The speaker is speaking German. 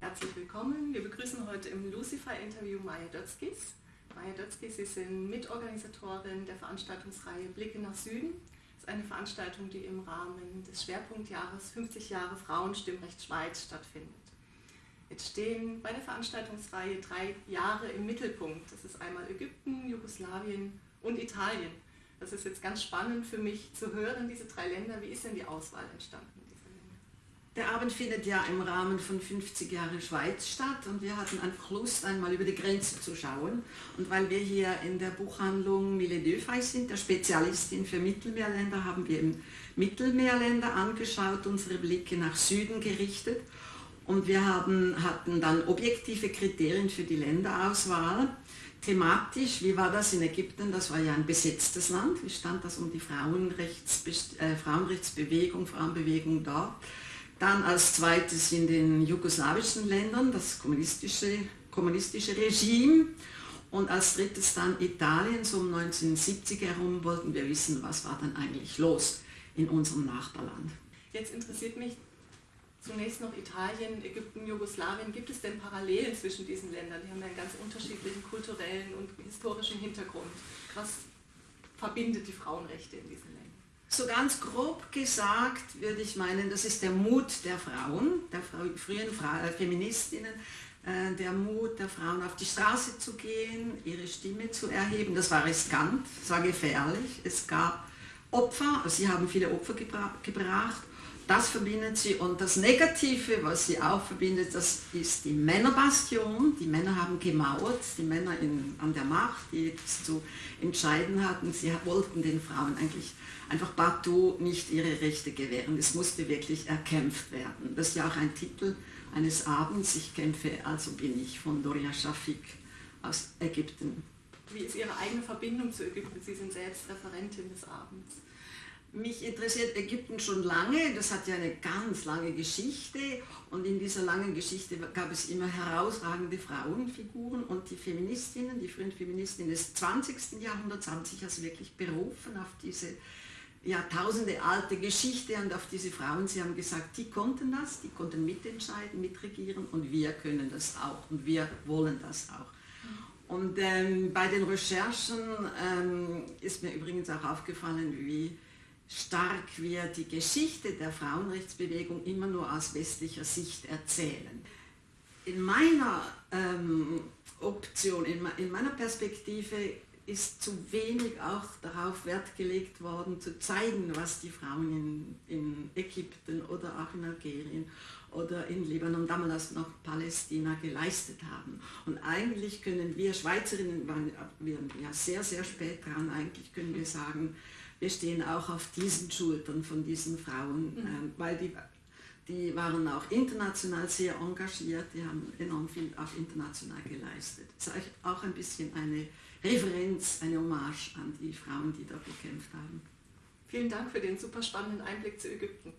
Herzlich willkommen. Wir begrüßen heute im Lucifer-Interview Maya Dötzkis. Maya Dötzkis, Sie sind Mitorganisatorin der Veranstaltungsreihe Blicke nach Süden. Das ist eine Veranstaltung, die im Rahmen des Schwerpunktjahres 50 Jahre Frauenstimmrecht Schweiz stattfindet. Jetzt stehen bei der Veranstaltungsreihe drei Jahre im Mittelpunkt. Das ist einmal Ägypten, Jugoslawien und Italien. Das ist jetzt ganz spannend für mich zu hören, diese drei Länder. Wie ist denn die Auswahl entstanden? Der Abend findet ja im Rahmen von 50 Jahre Schweiz statt und wir hatten einfach Lust, einmal über die Grenze zu schauen. Und weil wir hier in der Buchhandlung Mille Döfei sind, der Spezialistin für Mittelmeerländer, haben wir eben Mittelmeerländer angeschaut, unsere Blicke nach Süden gerichtet. Und wir haben, hatten dann objektive Kriterien für die Länderauswahl. Thematisch, wie war das in Ägypten? Das war ja ein besetztes Land. Wie stand das um die Frauenrechts, äh, Frauenrechtsbewegung, Frauenbewegung dort? Dann als zweites in den jugoslawischen Ländern das kommunistische, kommunistische Regime. Und als drittes dann Italien, so um 1970 herum wollten wir wissen, was war dann eigentlich los in unserem Nachbarland. Jetzt interessiert mich zunächst noch Italien, Ägypten, Jugoslawien. Gibt es denn Parallelen zwischen diesen Ländern? Die haben ja einen ganz unterschiedlichen kulturellen und historischen Hintergrund. Was verbindet die Frauenrechte in diesen Ländern? So ganz grob gesagt würde ich meinen, das ist der Mut der Frauen, der frühen äh, Feministinnen, äh, der Mut der Frauen auf die Straße zu gehen, ihre Stimme zu erheben. Das war riskant, das war gefährlich. Es gab Opfer, sie haben viele Opfer gebra gebracht das verbindet sie und das Negative, was sie auch verbindet, das ist die Männerbastion. Die Männer haben gemauert, die Männer in, an der Macht, die es zu entscheiden hatten. Sie wollten den Frauen eigentlich einfach partout nicht ihre Rechte gewähren. Es musste wirklich erkämpft werden. Das ist ja auch ein Titel eines Abends. Ich kämpfe, also bin ich, von Doria Shafik aus Ägypten. Wie ist Ihre eigene Verbindung zu Ägypten? Sie sind selbst Referentin des Abends. Mich interessiert Ägypten schon lange, das hat ja eine ganz lange Geschichte und in dieser langen Geschichte gab es immer herausragende Frauenfiguren und die Feministinnen, die frühen Feministinnen des 20. Jahrhunderts haben sich also wirklich berufen auf diese Jahrtausende alte Geschichte und auf diese Frauen. Sie haben gesagt, die konnten das, die konnten mitentscheiden, mitregieren und wir können das auch und wir wollen das auch. Und ähm, bei den Recherchen ähm, ist mir übrigens auch aufgefallen, wie stark wir die Geschichte der Frauenrechtsbewegung immer nur aus westlicher Sicht erzählen. In meiner ähm, Option, in, in meiner Perspektive ist zu wenig auch darauf Wert gelegt worden, zu zeigen, was die Frauen in, in Ägypten oder auch in Algerien oder in Libanon, damals noch Palästina, geleistet haben. Und eigentlich können wir Schweizerinnen, waren wir ja sehr, sehr spät dran, eigentlich können wir sagen, wir stehen auch auf diesen Schultern von diesen Frauen, mhm. ähm, weil die, die waren auch international sehr engagiert, die haben enorm viel auch international geleistet. Das ist auch ein bisschen eine Referenz, eine Hommage an die Frauen, die dort gekämpft haben. Vielen Dank für den super spannenden Einblick zu Ägypten.